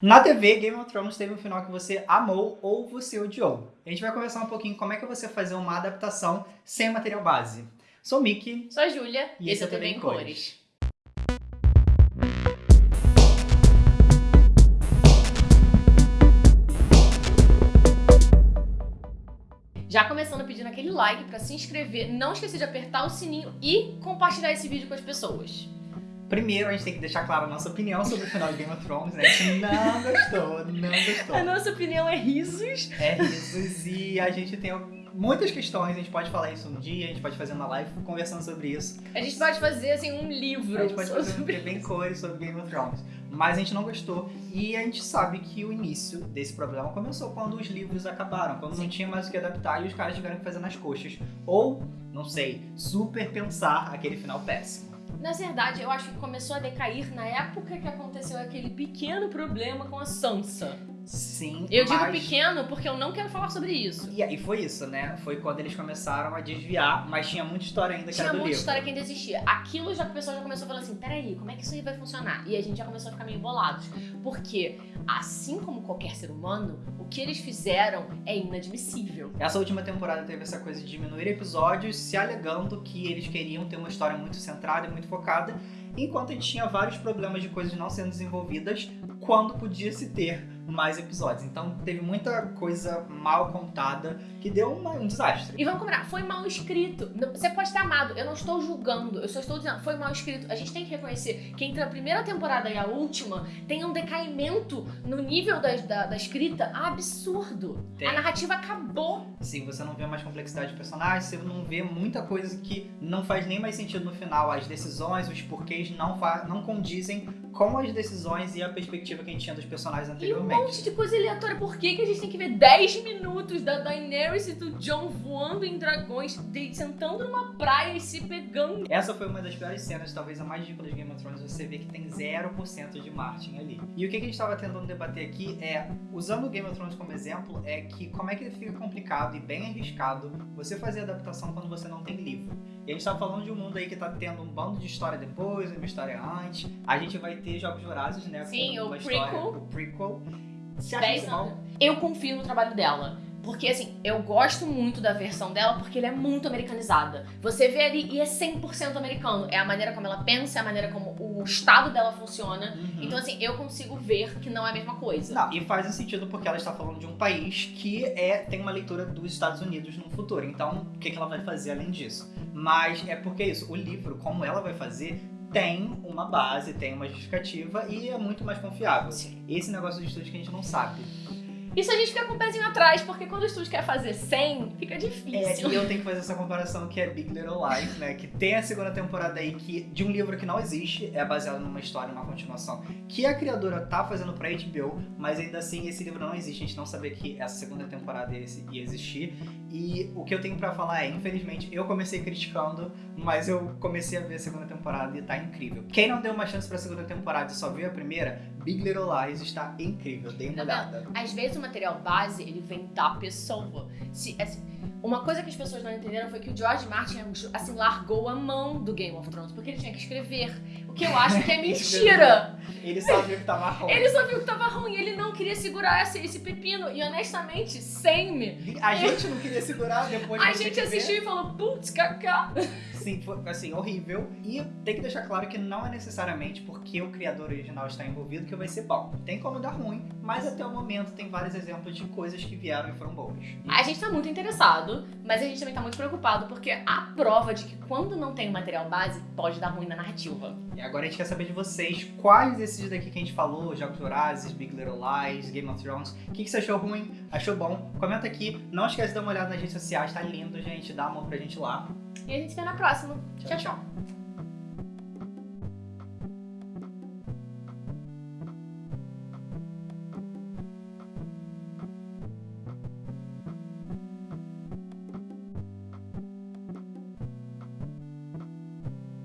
Na TV, Game of Thrones teve um final que você amou ou você odiou. A gente vai conversar um pouquinho como é que você fazer uma adaptação sem material base. Sou o Mickey. Sou a Júlia. E esse é o TV em Cores. Já começando pedindo aquele like pra se inscrever, não esquecer de apertar o sininho e compartilhar esse vídeo com as pessoas. Primeiro, a gente tem que deixar clara a nossa opinião sobre o final de Game of Thrones. né? A gente não gostou, não gostou. A nossa opinião é risos. É risos e a gente tem muitas questões. A gente pode falar isso um dia, a gente pode fazer uma live conversando sobre isso. A gente pode fazer assim um livro. A gente pode fazer um sobre... TV em cores sobre Game of Thrones. Mas a gente não gostou. E a gente sabe que o início desse problema começou quando os livros acabaram, quando não tinha mais o que adaptar e os caras tiveram que fazer nas coxas. Ou, não sei, super pensar aquele final péssimo. Na verdade, eu acho que começou a decair na época que aconteceu aquele pequeno problema com a Sansa. Sim, Eu digo mas... pequeno porque eu não quero falar sobre isso. E aí foi isso, né? Foi quando eles começaram a desviar, mas tinha muita história ainda que Tinha era do muita livro. história que ainda existia. Aquilo já o pessoal já começou a falar assim: peraí, como é que isso aí vai funcionar? E a gente já começou a ficar meio bolados. Porque, assim como qualquer ser humano, o que eles fizeram é inadmissível. Essa última temporada teve essa coisa de diminuir episódios, se alegando que eles queriam ter uma história muito centrada e muito focada, enquanto a gente tinha vários problemas de coisas não sendo desenvolvidas quando podia se ter mais episódios. Então teve muita coisa mal contada que deu uma- um desastre. E vamos combinar, foi mal escrito. Você pode ter amado, eu não estou julgando, eu só estou dizendo, foi mal escrito. A gente tem que reconhecer que entre a primeira temporada e a última tem um decaimento no nível da, da, da escrita absurdo. Tem. A narrativa acabou. Assim, você não vê mais complexidade de personagens, você não vê muita coisa que não faz nem mais sentido no final. As decisões, os porquês não, não condizem com as decisões e a perspectiva que a gente tinha dos personagens E um monte de coisa aleatória. Por que, que a gente tem que ver 10 minutos da Daenerys e do Jon voando em dragões, de- sentando numa praia e se pegando? Essa foi uma das piores cenas, talvez a mais ridícula de Game of Thrones. Você vê que tem 0% de Martin ali. E o que que a gente estava tentando debater aqui é, usando o Game of Thrones como exemplo, é que como é que fica complicado e bem arriscado você fazer adaptação quando você não tem livro. E a gente tá falando de um mundo aí que tá tendo um bando de história depois, uma história antes. A gente vai ter Jogos Vorazes, né? Sim, o prequel. História, o prequel. Você acha 10 isso mal? anos. Eu confio no trabalho dela. Porque, assim, eu gosto muito da versão dela porque ela é muito americanizada. Você vê ali e é 100% americano. É a maneira como ela pensa, é a maneira como o estado dela funciona. Uhum. Então, assim, eu consigo ver que não é a mesma coisa. Não, e faz sentido porque ela está falando de um país que é, tem uma leitura dos Estados Unidos no futuro. Então, o que, que ela vai fazer além disso? Mas é porque é isso, o livro, como ela vai fazer, tem uma base, tem uma justificativa e é muito mais confiável. Sim. Esse negócio de estúdio que a gente não sabe. Isso a gente fica com o pezinho atrás, porque quando o estúdio quer fazer 100, fica É, difícil. e eu tenho que fazer essa comparação que é Big Little Lies, né? Que tem a segunda temporada aí que, de um livro que não existe, é baseado numa história, numa continuação, que a criadora tá fazendo pra HBO, mas ainda assim esse livro não existe, a gente não sabia que essa segunda temporada ia ia existir. E o que eu tenho pra falar é, infelizmente, eu comecei criticando, mas eu comecei a ver a segunda temporada e tá incrível. Quem não deu uma chance pra segunda temporada e só viu a primeira, Big Little Lies está incrível, dei uma olhada. Às vezes o material base, ele vem da pessoa. Se, assim, uma coisa que as pessoas não entenderam foi que o George Martin, assim, largou a mão do Game of Thrones, porque ele tinha que escrever. O que eu acho que é mentira. Ele sabia que tava ruim. Ele só viu que tava ruim, ele não queria segurar esse, esse pepino. E honestamente, sem-me. A gente não queria segurar depois A de gente ver. assistiu e falou, putz, cacá. Sim, foi assim, horrível. E tem que deixar claro que não é necessariamente porque o criador original está envolvido que vai ser bom. Tem como dar ruim, mas até o momento tem vários exemplos de coisas que vieram e foram boas. A gente tá muito interessado, mas a gente também tá muito preocupado, porque há prova de que quando não tem o material base, pode dar ruim na narrativa. E agora a gente quer saber de vocês quais desses daqui que a gente falou, Jogos Vorazes, Big Little Lies, Game of Thrones, o que, que você achou ruim, achou bom? Comenta aqui. Não esquece de dar uma olhada nas redes sociais, tá lindo, gente. Dá amor pra gente lá. E a gente se vê na próxima. Tchau, tchau. tchau.